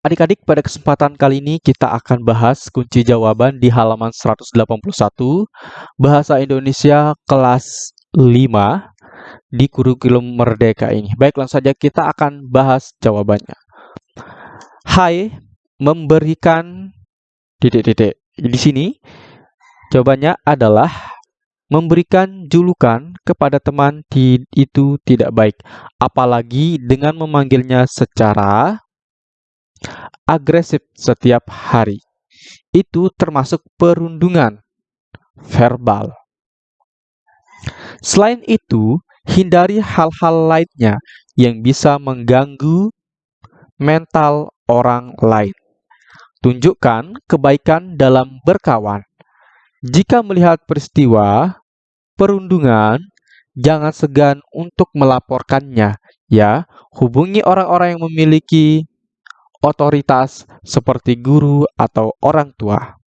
Adik-adik, pada kesempatan kali ini kita akan bahas kunci jawaban di halaman 181 Bahasa Indonesia kelas 5 di kurikulum Merdeka ini. Baik, langsung saja kita akan bahas jawabannya. Hai, memberikan titik-titik. Di sini jawabannya adalah memberikan julukan kepada teman itu tidak baik, apalagi dengan memanggilnya secara agresif setiap hari. Itu termasuk perundungan verbal. Selain itu, hindari hal-hal lainnya yang bisa mengganggu mental orang lain. Tunjukkan kebaikan dalam berkawan. Jika melihat peristiwa perundungan, jangan segan untuk melaporkannya. Ya, hubungi orang-orang yang memiliki otoritas seperti guru atau orang tua.